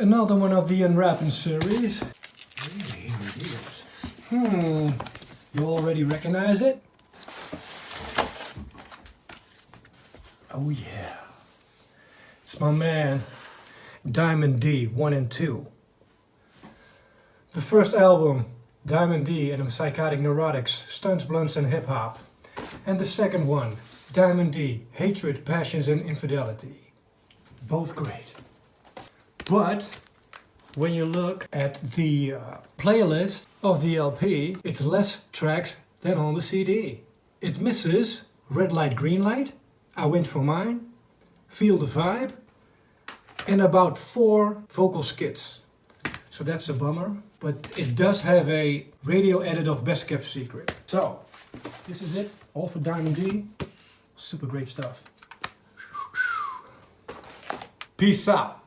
Another one of the Unwrapping series. Hmm, you already recognize it? Oh yeah. It's my man, Diamond D 1 and 2. The first album, Diamond D and the Psychotic Neurotics, Stunts, Blunts and Hip Hop. And the second one, Diamond D, Hatred, Passions and Infidelity. Both great. But when you look at the uh, playlist of the LP, it's less tracks than on the CD. It misses Red Light, Green Light, I Went For Mine, Feel the Vibe, and about four vocal skits. So that's a bummer, but it does have a radio edit of Best Kept Secret. So, this is it, all for Diamond D. Super great stuff. Peace out.